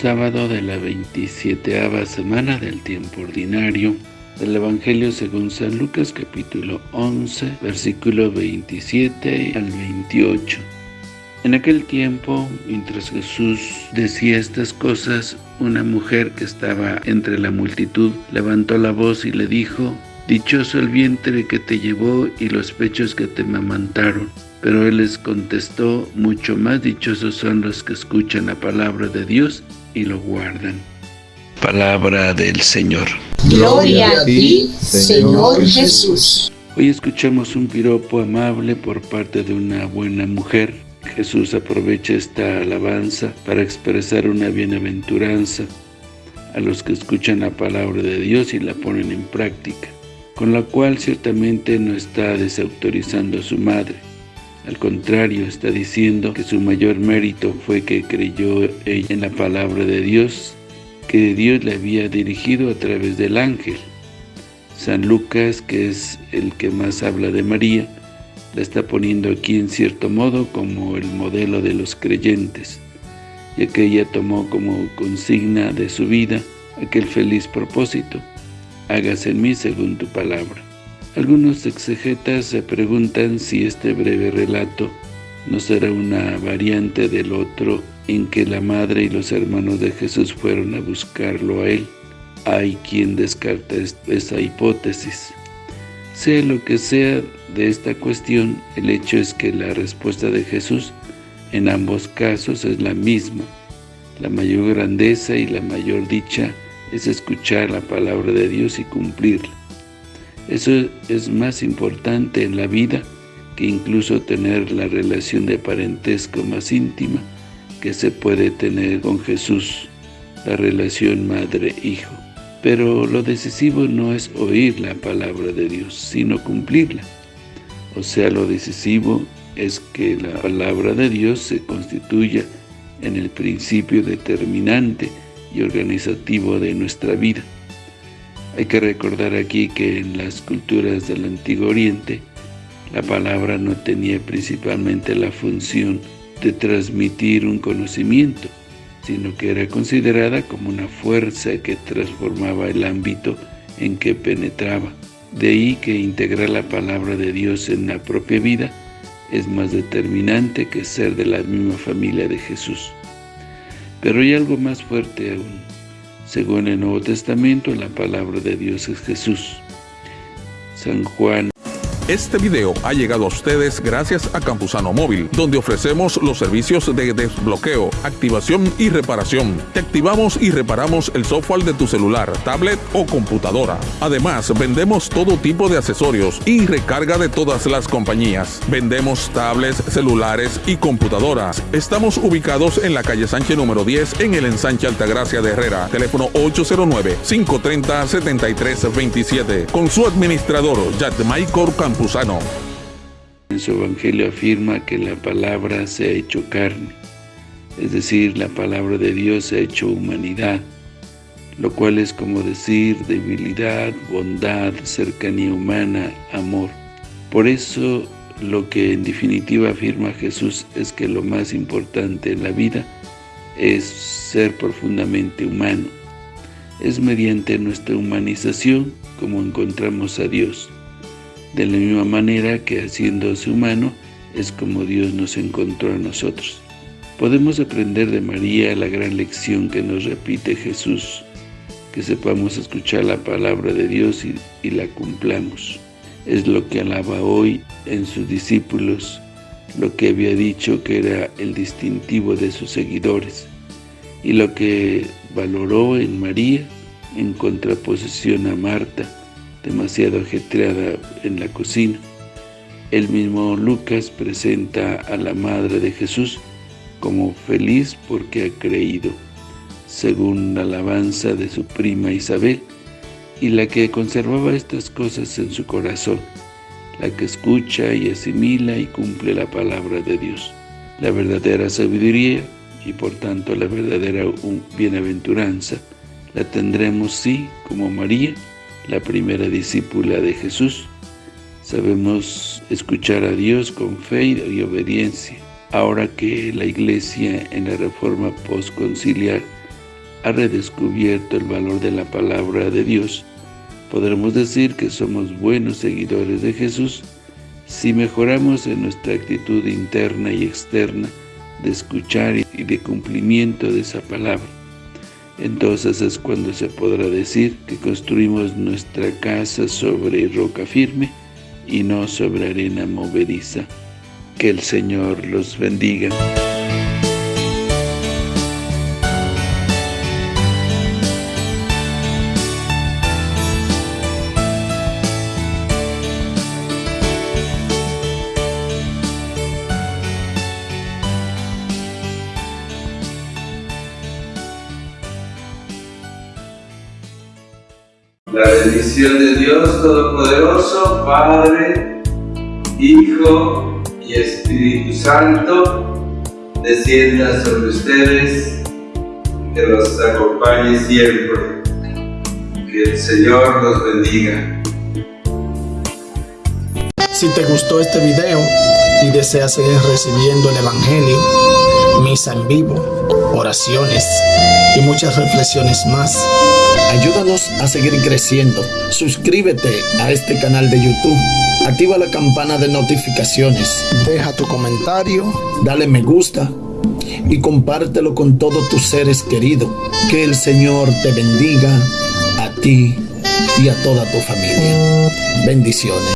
Sábado de la 27 semana del tiempo ordinario del Evangelio según San Lucas capítulo 11, versículo 27 al 28. En aquel tiempo, mientras Jesús decía estas cosas, una mujer que estaba entre la multitud levantó la voz y le dijo, Dichoso el vientre que te llevó y los pechos que te mamantaron. Pero él les contestó, mucho más dichosos son los que escuchan la palabra de Dios y lo guardan. Palabra del Señor. Gloria a ti, Señor Jesús. Hoy escuchamos un piropo amable por parte de una buena mujer. Jesús aprovecha esta alabanza para expresar una bienaventuranza a los que escuchan la palabra de Dios y la ponen en práctica, con la cual ciertamente no está desautorizando a su madre. Al contrario, está diciendo que su mayor mérito fue que creyó ella en la palabra de Dios que Dios le había dirigido a través del ángel. San Lucas, que es el que más habla de María, la está poniendo aquí en cierto modo como el modelo de los creyentes, ya que ella tomó como consigna de su vida aquel feliz propósito, hágase en mí según tu palabra. Algunos exegetas se preguntan si este breve relato no será una variante del otro en que la madre y los hermanos de Jesús fueron a buscarlo a él. Hay quien descarta esa hipótesis. Sea lo que sea de esta cuestión, el hecho es que la respuesta de Jesús en ambos casos es la misma. La mayor grandeza y la mayor dicha es escuchar la palabra de Dios y cumplirla. Eso es más importante en la vida que incluso tener la relación de parentesco más íntima que se puede tener con Jesús, la relación madre-hijo. Pero lo decisivo no es oír la palabra de Dios, sino cumplirla. O sea, lo decisivo es que la palabra de Dios se constituya en el principio determinante y organizativo de nuestra vida. Hay que recordar aquí que en las culturas del Antiguo Oriente, la palabra no tenía principalmente la función de transmitir un conocimiento, sino que era considerada como una fuerza que transformaba el ámbito en que penetraba. De ahí que integrar la palabra de Dios en la propia vida es más determinante que ser de la misma familia de Jesús. Pero hay algo más fuerte aún. Según el Nuevo Testamento, la palabra de Dios es Jesús. San Juan este video ha llegado a ustedes gracias a Campusano Móvil, donde ofrecemos los servicios de desbloqueo, activación y reparación. Te activamos y reparamos el software de tu celular, tablet o computadora. Además, vendemos todo tipo de accesorios y recarga de todas las compañías. Vendemos tablets, celulares y computadoras. Estamos ubicados en la calle Sánchez número 10 en el ensanche Altagracia de Herrera. Teléfono 809-530-7327. Con su administrador, Michael Campos. En su Evangelio afirma que la palabra se ha hecho carne, es decir, la palabra de Dios se ha hecho humanidad, lo cual es como decir debilidad, bondad, cercanía humana, amor. Por eso, lo que en definitiva afirma Jesús es que lo más importante en la vida es ser profundamente humano. Es mediante nuestra humanización como encontramos a Dios. De la misma manera que haciéndose humano, es como Dios nos encontró a nosotros. Podemos aprender de María la gran lección que nos repite Jesús, que sepamos escuchar la palabra de Dios y, y la cumplamos. Es lo que alaba hoy en sus discípulos, lo que había dicho que era el distintivo de sus seguidores, y lo que valoró en María en contraposición a Marta, demasiado ajetreada en la cocina. El mismo Lucas presenta a la Madre de Jesús como feliz porque ha creído, según la alabanza de su prima Isabel, y la que conservaba estas cosas en su corazón, la que escucha y asimila y cumple la palabra de Dios. La verdadera sabiduría, y por tanto la verdadera bienaventuranza, la tendremos sí, como María, la primera discípula de Jesús. Sabemos escuchar a Dios con fe y obediencia. Ahora que la Iglesia en la Reforma postconciliar ha redescubierto el valor de la palabra de Dios, podremos decir que somos buenos seguidores de Jesús si mejoramos en nuestra actitud interna y externa de escuchar y de cumplimiento de esa palabra. Entonces es cuando se podrá decir que construimos nuestra casa sobre roca firme y no sobre arena movediza. Que el Señor los bendiga. La bendición de Dios Todopoderoso, Padre, Hijo y Espíritu Santo, descienda sobre ustedes, que los acompañe siempre. Que el Señor los bendiga. Si te gustó este video y deseas seguir recibiendo el Evangelio, misa en vivo, oraciones y muchas reflexiones más, Ayúdanos a seguir creciendo. Suscríbete a este canal de YouTube. Activa la campana de notificaciones. Deja tu comentario. Dale me gusta. Y compártelo con todos tus seres queridos. Que el Señor te bendiga a ti y a toda tu familia. Bendiciones.